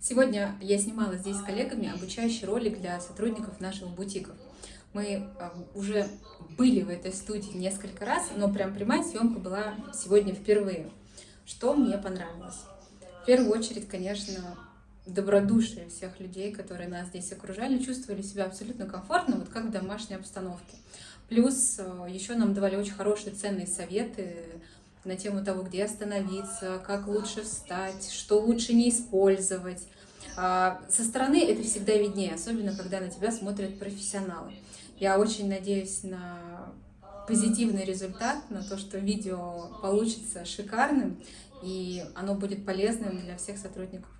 Сегодня я снимала здесь с коллегами обучающий ролик для сотрудников наших бутиков. Мы а, уже были в этой студии несколько раз, но прям прямая съемка была сегодня впервые. Что мне понравилось? В первую очередь, конечно, добродушие всех людей, которые нас здесь окружали, чувствовали себя абсолютно комфортно, вот как в домашней обстановке. Плюс а, еще нам давали очень хорошие ценные советы на тему того, где остановиться, как лучше встать, что лучше не использовать. А, со стороны это всегда виднее, особенно когда на тебя смотрят профессионалы. Я очень надеюсь на позитивный результат, на то, что видео получится шикарным, и оно будет полезным для всех сотрудников